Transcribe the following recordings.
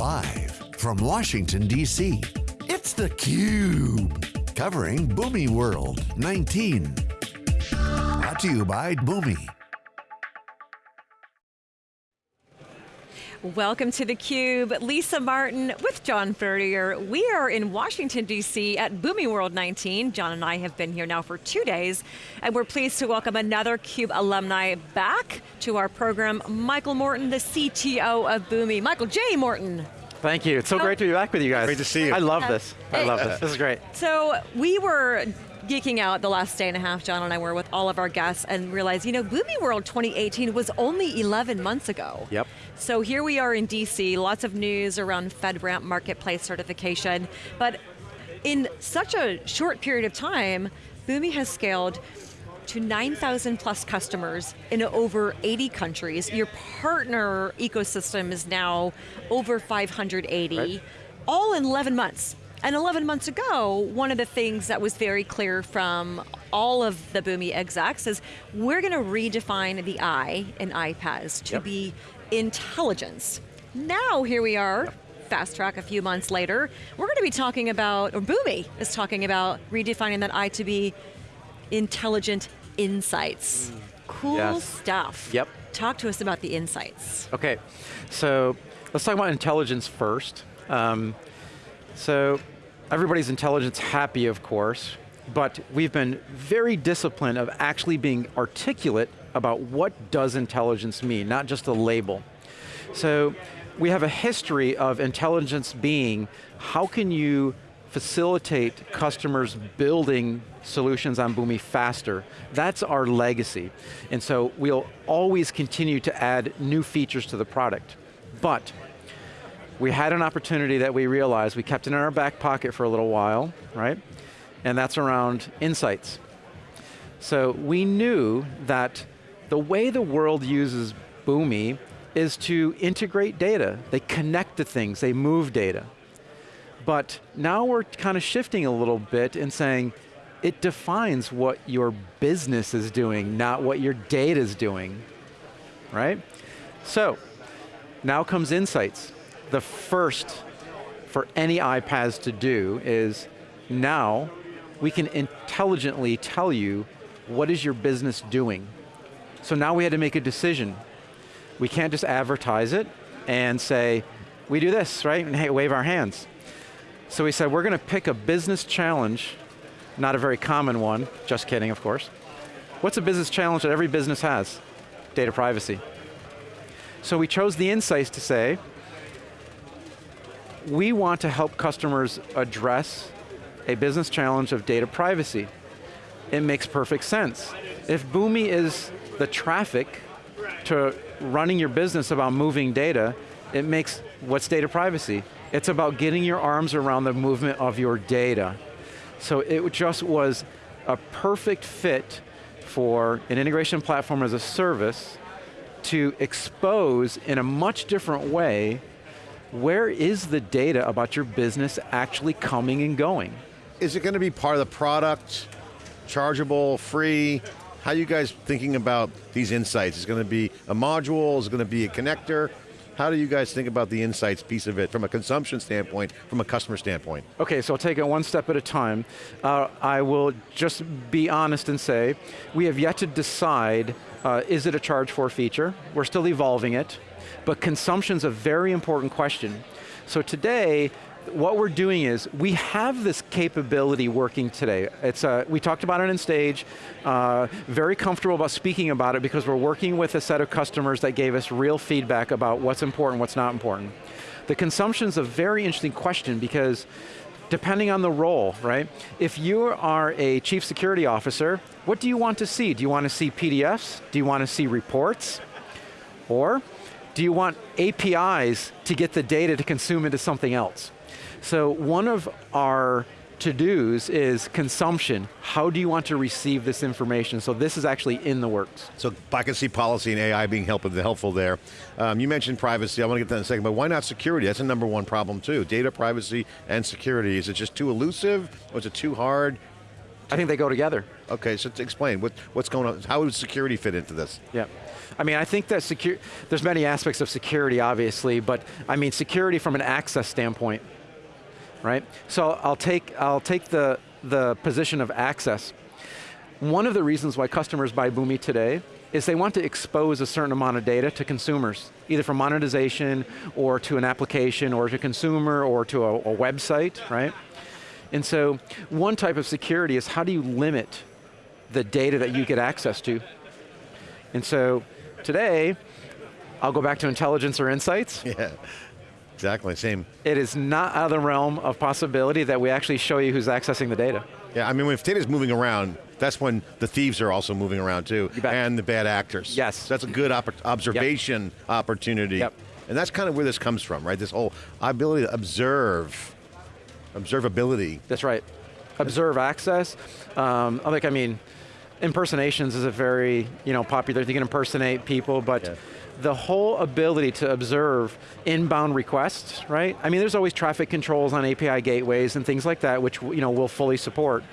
Live from Washington, D.C., it's theCUBE. Covering Boomi World 19. Brought to you by Boomi. Welcome to theCUBE, Lisa Martin with John Furrier. We are in Washington, D.C. at Boomi World 19. John and I have been here now for two days, and we're pleased to welcome another CUBE alumni back to our program, Michael Morton, the CTO of Boomi. Michael J. Morton. Thank you, it's so great to be back with you guys. Great to see you. I love this, I love this, this is great. So we were geeking out the last day and a half, John and I were with all of our guests and realized, you know, Boomi World 2018 was only 11 months ago. Yep. So here we are in DC, lots of news around FedRAMP marketplace certification, but in such a short period of time, Boomi has scaled to 9,000 plus customers in over 80 countries. Your partner ecosystem is now over 580, right. all in 11 months. And 11 months ago, one of the things that was very clear from all of the Boomi execs is we're going to redefine the I in iPaaS to yep. be intelligence. Now here we are, yep. fast track a few months later, we're going to be talking about, or Boomi is talking about redefining that I to be intelligent insights. Mm. Cool yes. stuff. Yep. Talk to us about the insights. Okay, so let's talk about intelligence first. Um, so everybody's intelligence happy, of course, but we've been very disciplined of actually being articulate about what does intelligence mean, not just a label. So we have a history of intelligence being, how can you facilitate customers building solutions on Boomi faster. That's our legacy. And so we'll always continue to add new features to the product. But we had an opportunity that we realized, we kept it in our back pocket for a little while, right? And that's around insights. So we knew that the way the world uses Boomi is to integrate data. They connect to things, they move data. But now we're kind of shifting a little bit and saying, it defines what your business is doing, not what your data is doing, right? So, now comes insights the first for any iPaaS to do is now we can intelligently tell you what is your business doing. So now we had to make a decision. We can't just advertise it and say, we do this, right? And hey, wave our hands. So we said, we're going to pick a business challenge, not a very common one, just kidding, of course. What's a business challenge that every business has? Data privacy. So we chose the insights to say, we want to help customers address a business challenge of data privacy. It makes perfect sense. If Boomi is the traffic to running your business about moving data, it makes, what's data privacy? It's about getting your arms around the movement of your data. So it just was a perfect fit for an integration platform as a service to expose in a much different way where is the data about your business actually coming and going? Is it going to be part of the product, chargeable, free? How are you guys thinking about these insights? Is it going to be a module, is it going to be a connector? How do you guys think about the insights piece of it from a consumption standpoint, from a customer standpoint? Okay, so I'll take it one step at a time. Uh, I will just be honest and say, we have yet to decide, uh, is it a charge for feature? We're still evolving it but consumption's a very important question. So today, what we're doing is, we have this capability working today. It's, uh, we talked about it on stage, uh, very comfortable about speaking about it because we're working with a set of customers that gave us real feedback about what's important, what's not important. The consumption's a very interesting question because depending on the role, right? If you are a chief security officer, what do you want to see? Do you want to see PDFs? Do you want to see reports? Or do you want APIs to get the data to consume into something else? So one of our to-dos is consumption. How do you want to receive this information? So this is actually in the works. So I can see policy and AI being helpful, helpful there. Um, you mentioned privacy, I want to get that in a second, but why not security? That's a number one problem too. Data privacy and security. Is it just too elusive or is it too hard? I think they go together. Okay, so to explain, what, what's going on? How would security fit into this? Yeah. I mean, I think that secure, there's many aspects of security, obviously, but I mean, security from an access standpoint, right? So I'll take, I'll take the, the position of access. One of the reasons why customers buy Boomi today is they want to expose a certain amount of data to consumers, either for monetization, or to an application, or to a consumer, or to a, a website, right? And so, one type of security is how do you limit the data that you get access to? And so, today, I'll go back to intelligence or insights. Yeah, exactly, same. It is not out of the realm of possibility that we actually show you who's accessing the data. Yeah, I mean, if data's moving around, that's when the thieves are also moving around too, and the bad actors. Yes. So that's a good oppor- observation opportunity. Yep. And that's kind of where this comes from, right? This whole ability to observe, observability. That's right. Observe access. Um, like, I mean, impersonations is a very you know popular. You can impersonate people, but Yeah. The whole ability to observe inbound requests, right? I mean, there's always traffic controls on API gateways and things like that, which you know we'll fully support.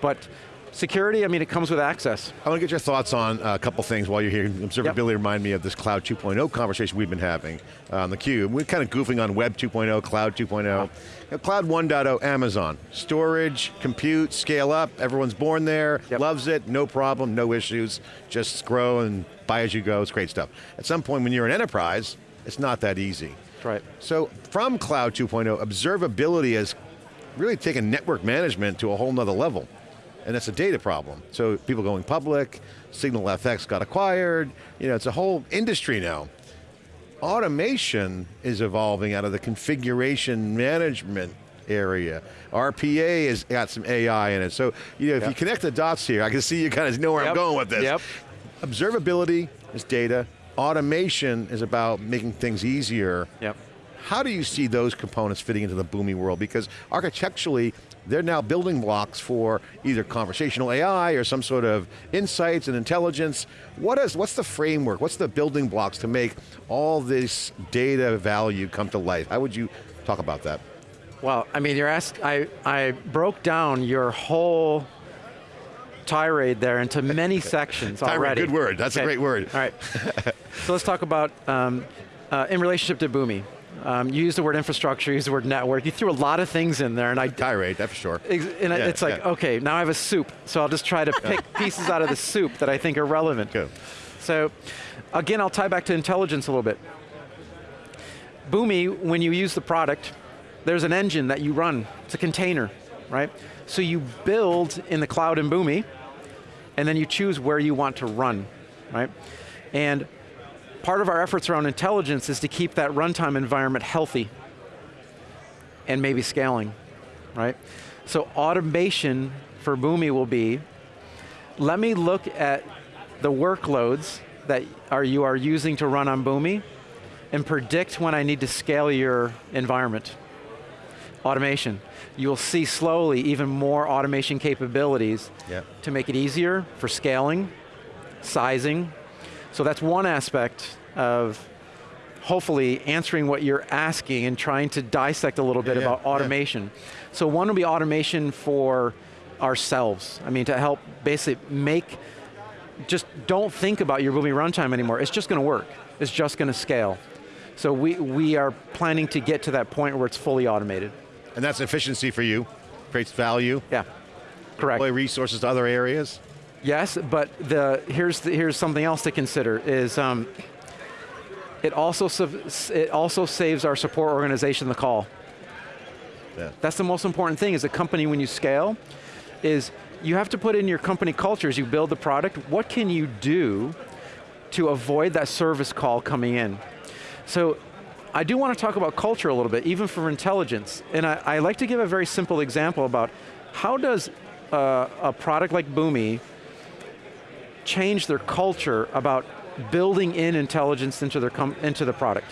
But security, I mean, it comes with access. I want to get your thoughts on uh, a couple things while you're here. Observability remind me of this Cloud 2.0 conversation we've been having uh, on the Cube. We're kind of goofing on Web 2.0, Cloud 2.0. You know, Cloud 1.0, Amazon. Storage, compute, scale up, everyone's born there, Yep. loves it, no problem, no issues, just grow and buy as you go, it's great stuff. At some point when you're an enterprise, it's not that easy. That's right. So from Cloud 2.0, observability has really taken network management to a whole nother level. And that's a data problem. So people going public, SignalFx got acquired, you know, it's a whole industry now. Automation is evolving out of the configuration management area. RPA has got some AI in it. So, you know, if you connect the dots here, I can see you kind of know where I'm going with this. Yep. Observability is data. Automation is about making things easier. Yep. How do you see those components fitting into the Boomi world? Because architecturally, they're now building blocks for either conversational AI or some sort of insights and intelligence. What is, what's the framework? What's the building blocks to make all this data value come to life? How would you talk about that? Well, I mean, you're asked, I, I broke down your whole tirade there into many sections Tirade, already. good word. That's a great word. All right. so let's talk about, um, uh, in relationship to Boomi. Um, you used the word infrastructure, you used the word network. You threw a lot of things in there, and I, Tirade, that's for sure. And Yeah, it's like, yeah. okay, now I have a soup, so I'll just try to pick pieces out of the soup that I think are relevant. Good. So, again, I'll tie back to intelligence a little bit. Boomi, when you use the product, there's an engine that you run. It's a container, right? So you build in the cloud in Boomi, and then you choose where you want to run, right? And part of our efforts around intelligence is to keep that runtime environment healthy and maybe scaling, right? So automation for Boomi will be, let me look at the workloads that are you are using to run on Boomi and predict when I need to scale your environment. Automation. You'll see slowly even more automation capabilities Yep. to make it easier for scaling, sizing. So that's one aspect of hopefully answering what you're asking and trying to dissect a little bit Yeah, yeah, about yeah. automation. So one will be automation for ourselves. I mean, to help basically make, just don't think about your Boomi runtime anymore. It's just going to work. It's just going to scale. So we, we are planning to get to that point where it's fully automated. And that's efficiency for you, creates value, Yeah, correct. deploy resources to other areas. Yes, but the, here's, the, here's something else to consider is um, it, also, it also saves our support organization the call. Yeah. That's the most important thing as a company when you scale, is you have to put in your company culture as you build the product, what can you do to avoid that service call coming in? So I do want to talk about culture a little bit, even for intelligence. And I, I like to give a very simple example about how does uh, a product like Boomi change their culture about building in intelligence into, their into the product.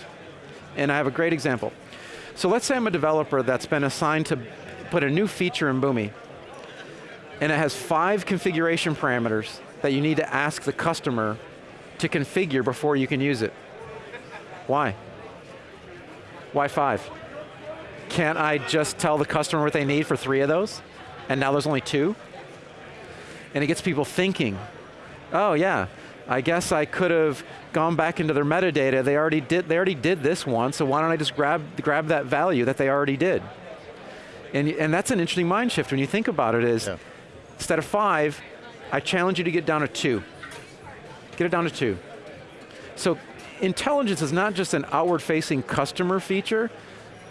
And I have a great example. So let's say I'm a developer that's been assigned to put a new feature in Boomi, and it has five configuration parameters that you need to ask the customer to configure before you can use it. Why? Why five? Can't I just tell the customer what they need for three of those? And now there's only two? And it gets people thinking, oh yeah, I guess I could have gone back into their metadata. They already did, they already did this once, so why don't I just grab, grab that value that they already did? And, and that's an interesting mind shift when you think about it is, Yeah. instead of five, I challenge you to get down to two. Get it down to two. So intelligence is not just an outward-facing customer feature,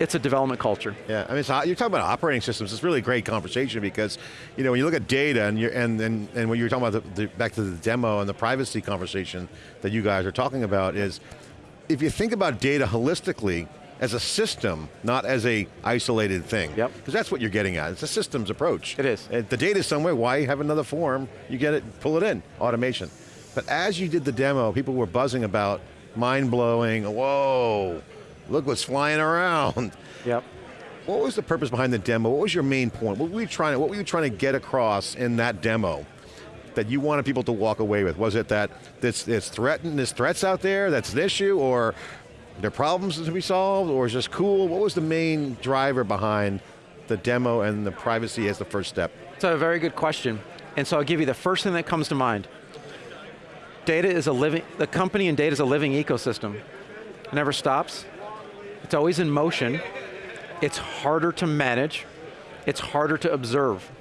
it's a development culture. Yeah, I mean, it's, you're talking about operating systems. It's really a great conversation because, you know, when you look at data and you're, and, and, and when you were talking about the, the, back to the demo and the privacy conversation that you guys are talking about is, if you think about data holistically as a system, not as a isolated thing. Yep. Because that's what you're getting at. It's a systems approach. It is. Uh, The data's somewhere. Why have another form? You get it, pull it in. Automation. But as you did the demo, people were buzzing about mind blowing. Whoa! Look what's flying around. Yep. What was the purpose behind the demo? What was your main point? What were you trying to, what were you trying to get across in that demo that you wanted people to walk away with? Was it that this, this threat, there's threats out there, that's an issue, or there are problems to be solved, or is just cool? What was the main driver behind the demo and the privacy as the first step? It's a very good question. And so I'll give you the first thing that comes to mind. Data is a living, the company and data is a living ecosystem. It never stops. It's always in motion. It's harder to manage. It's harder to observe.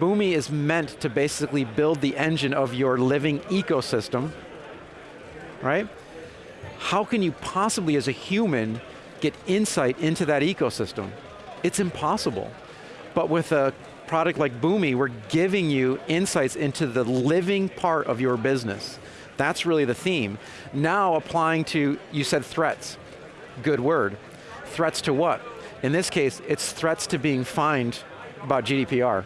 Boomi is meant to basically build the engine of your living ecosystem, right? How can you possibly, as a human, get insight into that ecosystem? It's impossible. But with a product like Boomi, we're giving you insights into the living part of your business. That's really the theme. Now applying to, you said threats. Good word. Threats to what? In this case, it's threats to being fined about GDPR.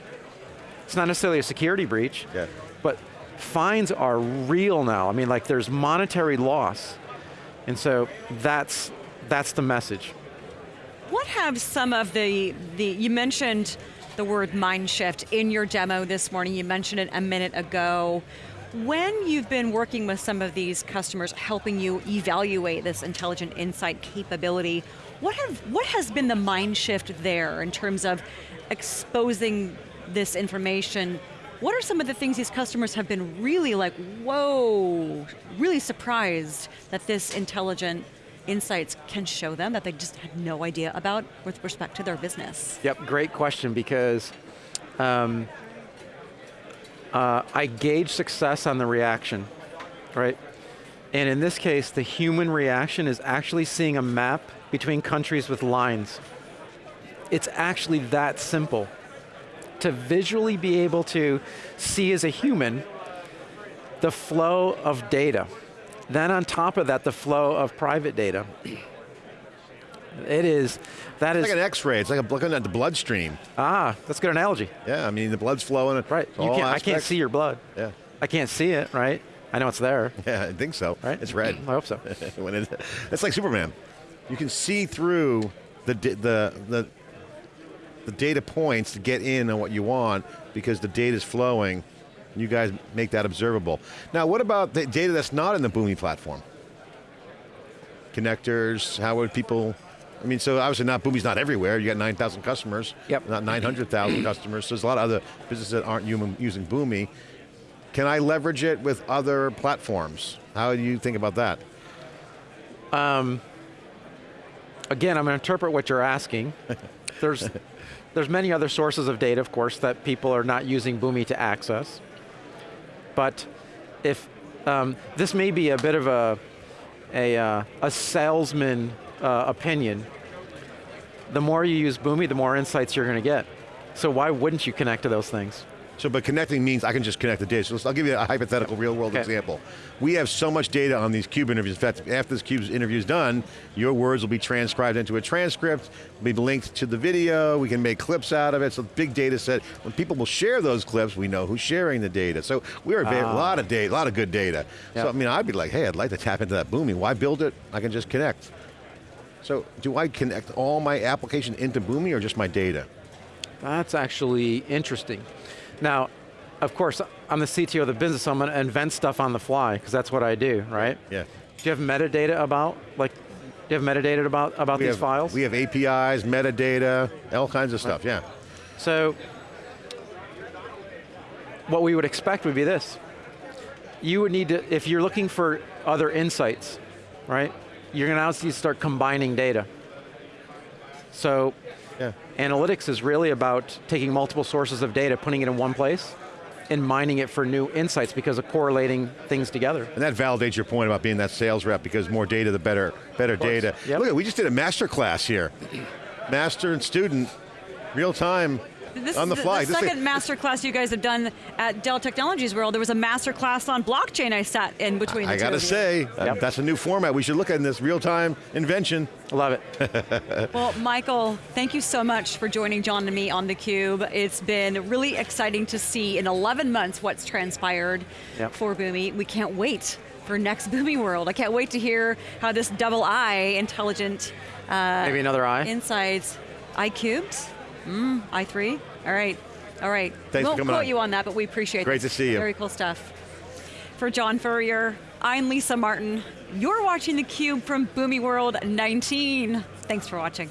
It's not necessarily a security breach, Yeah. but fines are real now. I mean, like there's monetary loss. And so that's, that's the message. What have some of the, the you mentioned the word mind shift in your demo this morning, you mentioned it a minute ago. When you've been working with some of these customers, helping you evaluate this intelligent insight capability, what, have, what has been the mind shift there in terms of exposing this information? What are some of the things these customers have been really like, whoa, really surprised that this intelligent insights can show them that they just had no idea about with respect to their business? Yep, great question because um, uh, I gauge success on the reaction, right? And in this case, the human reaction is actually seeing a map between countries with lines. It's actually that simple. To visually be able to see as a human the flow of data. Then on top of that, the flow of private data. It is, that It's is, like an X-ray. It's like a, looking at the bloodstream. ah, that's a good analogy. Yeah, I mean the blood's flowing. Right, you can't, I can't see your blood. Yeah, I can't see it, right? I know it's there, yeah, I think so. right? It's red. I hope so. when it, it's like Superman. You can see through the the the the data points to get in on what you want because the data is flowing. You guys make that observable. Now, what about the data that's not in the Boomi platform? Connectors. How would people? I mean, so obviously not Boomi's not everywhere. You got 9,000 customers. Yep. Not 900,000 customers. So there's a lot of other businesses that aren't human, using Boomi. Can I leverage it with other platforms? How do you think about that? Again, I'm going to interpret what you're asking. There's, there's many other sources of data, of course, that people are not using Boomi to access. But if, um, this may be a bit of a, a, uh, a salesman uh, opinion. The more you use Boomi, the more insights you're going to get. So why wouldn't you connect to those things? So, but connecting means I can just connect the data. So I'll give you a hypothetical real world Okay. example. We have so much data on these CUBE interviews. In fact, after this CUBE interview is done, your words will be transcribed into a transcript, be linked to the video, we can make clips out of it, so big data set. When people will share those clips, we know who's sharing the data. So we're a, very- a lot of data, a lot of good data. So I mean, I'd be like, hey, I'd like to tap into that Boomi. Why build it? I can just connect. So do I connect all my application into Boomi or just my data? That's actually interesting. Now, of course, I'm the CTO of the business, so I'm going to invent stuff on the fly, because that's what I do, right? Yeah. Do you have metadata about, like, do you have metadata about, about We these have, files? We have APIs, metadata, all kinds of stuff, yeah. So, what we would expect would be this. You would need to, if you're looking for other insights, right? You're going to now to start combining data. So Yeah. analytics is really about taking multiple sources of data, putting it in one place, and mining it for new insights because of correlating things together. And that validates your point about being that sales rep because more data, the better, better data. Yep. Look, at we just did a master class here. Master and student, real time, This on the is fly. The, This second thing- master class you guys have done at Dell Technologies World. There was a master class on blockchain I sat in between. I the two gotta of say, uh, Yep. that's a new format. We should look at in this real time invention. I love it. Well, Michael, thank you so much for joining John and me on theCUBE. It's been really exciting to see in 11 months what's transpired Yep. for Boomi. We can't wait for next Boomi World. I can't wait to hear how this double I intelligent uh, Maybe another eye. insights, I cubed, mm, I3, all right, all right. Thanks for Won't coming quote on. you on that, but we appreciate Great this. to see you. Very cool stuff. For John Furrier, I'm Lisa Martin. You're watching theCUBE from Boomi World 19. Thanks for watching.